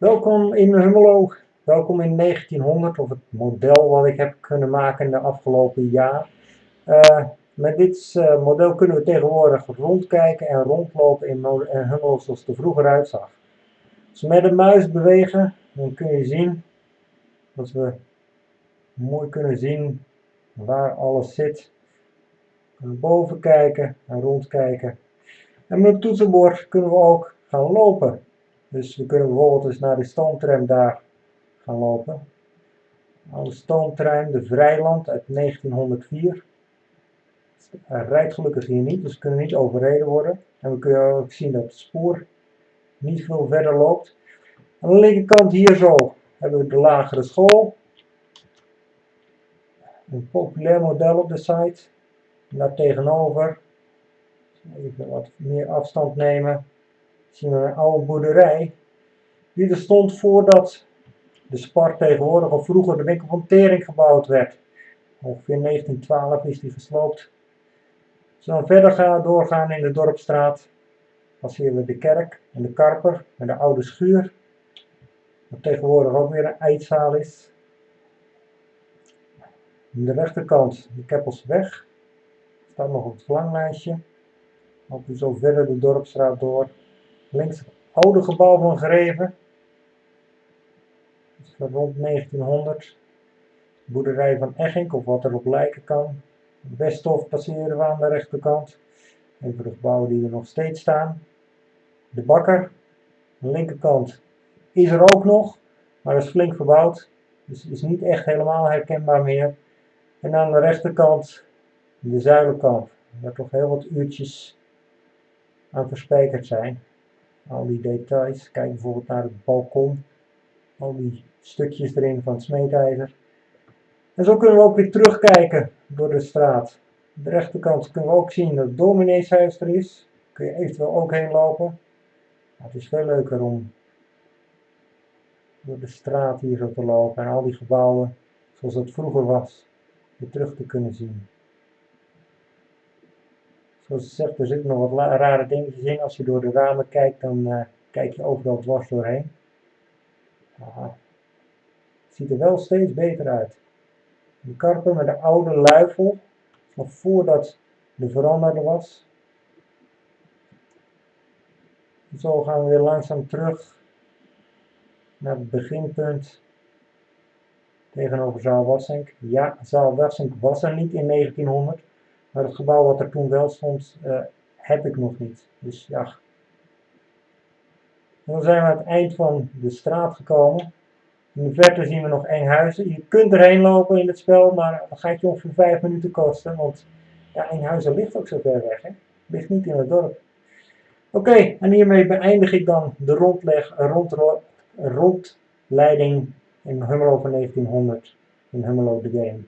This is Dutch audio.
Welkom in Hummelo, welkom in 1900 of het model wat ik heb kunnen maken de afgelopen jaar. Uh, met dit uh, model kunnen we tegenwoordig rondkijken en rondlopen in, in Hummelo zoals het er vroeger uitzag. Als we met de muis bewegen, dan kun je zien dat we mooi kunnen zien waar alles zit. Kunnen boven kijken en rondkijken. En met het toetsenbord kunnen we ook gaan lopen. Dus we kunnen bijvoorbeeld eens naar de stoomtram daar gaan lopen. Oude stoomtrein, de Vrijland uit 1904. Hij rijdt gelukkig hier niet, dus we kunnen niet overreden worden. En we kunnen ook zien dat het spoor niet veel verder loopt. Aan de linkerkant hier zo hebben we de lagere school. Een populair model op de site. Daar tegenover, even wat meer afstand nemen, een oude boerderij. Die er stond voordat de Spar tegenwoordig of vroeger de winkel van Tering gebouwd werd. Ongeveer 1912 is die gesloopt. Als we dan verder gaan, doorgaan in de Dorpstraat, passeren we de kerk en de karper en de oude schuur. Wat tegenwoordig ook weer een eetzaal is. Aan de rechterkant de Keppelsweg. Staat nog op het verlanglijstje. Lopen we zo verder de Dorpstraat door. Links het oude gebouw van Greven. van rond 1900. Boerderij van Eggink, of wat erop lijken kan. Westhof passeren we aan de rechterkant. Even de gebouwen die er nog steeds staan. De bakker. De linkerkant is er ook nog, maar is flink verbouwd. Dus is niet echt helemaal herkenbaar meer. En aan de rechterkant de zuilenkamp, waar toch heel wat uurtjes aan verspijkerd zijn. Al die details, kijk bijvoorbeeld naar het balkon, al die stukjes erin van het smeedijzer. En zo kunnen we ook weer terugkijken door de straat. Aan de rechterkant kunnen we ook zien dat het domineeshuis er is. Kun je eventueel ook heen lopen. het is veel leuker om door de straat hier zo te lopen en al die gebouwen zoals het vroeger was weer terug te kunnen zien. Zoals ik zeg, er zitten nog wat rare dingetjes in. Als je door de ramen kijkt, dan uh, kijk je overal dwars doorheen. Het ziet er wel steeds beter uit. Een karper met een oude luifel, nog voordat de veranderde was. Zo gaan we weer langzaam terug naar het beginpunt tegenover zaal Wassink. Ja, zaal Wassink was er niet in 1900, maar het gebouw wat er toen wel stond, uh, heb ik nog niet. Dus ja. Dan zijn we aan het eind van de straat gekomen. In de verte zien we nog Enghuizen. Je kunt erheen lopen in het spel, maar dat gaat je ongeveer 5 minuten kosten. Want ja, Enghuizen ligt ook zo ver weg. Hè? Ligt niet in het dorp. Oké, en hiermee beëindig ik dan de rondleg, rond, rondleiding in Hummelo van 1900 in Hummelo the Game.